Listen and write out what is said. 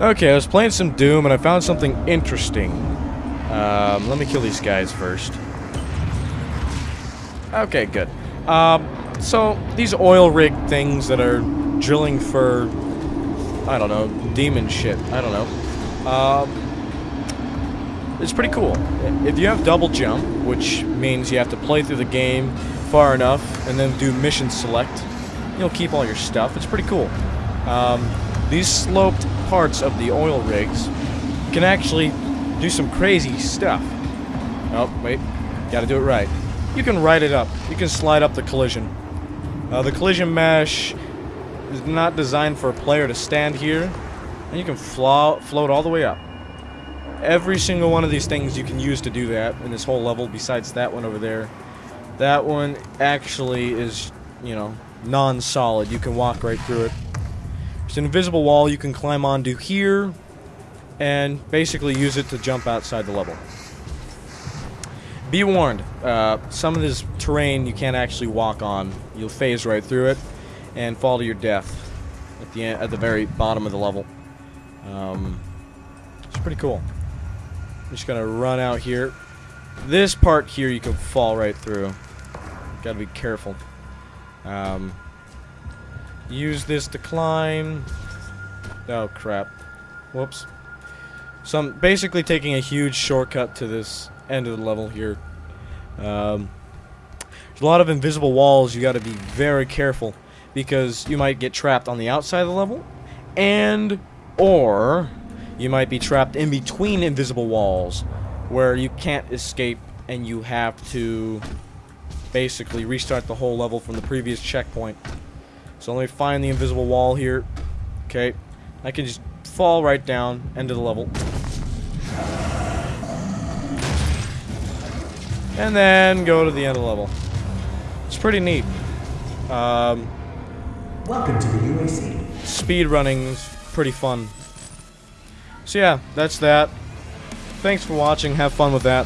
Okay, I was playing some Doom and I found something interesting. Um, let me kill these guys first. Okay, good. Um, so, these oil rig things that are drilling for, I don't know, demon shit. I don't know. Um, it's pretty cool. If you have double jump, which means you have to play through the game far enough and then do mission select, you'll keep all your stuff. It's pretty cool. Um, these sloped parts of the oil rigs can actually do some crazy stuff. Oh, wait. Gotta do it right. You can ride it up. You can slide up the collision. Uh, the collision mesh is not designed for a player to stand here, and you can flo float all the way up. Every single one of these things you can use to do that in this whole level, besides that one over there. That one actually is, you know, non-solid. You can walk right through it. There's an invisible wall you can climb onto here, and basically use it to jump outside the level. Be warned, uh, some of this terrain you can't actually walk on. You'll phase right through it and fall to your death at the end, at the very bottom of the level. Um, it's pretty cool. I'm just gonna run out here. This part here you can fall right through. Gotta be careful. Um, use this to climb. Oh crap. Whoops. So I'm basically taking a huge shortcut to this end of the level here. Um, there's a lot of invisible walls you got to be very careful because you might get trapped on the outside of the level and or you might be trapped in between invisible walls where you can't escape and you have to basically restart the whole level from the previous checkpoint. So let me find the invisible wall here. Okay. I can just fall right down, end of the level. And then go to the end of the level. It's pretty neat. Um, Welcome to the UAC. speed running's pretty fun. So yeah, that's that. Thanks for watching. Have fun with that.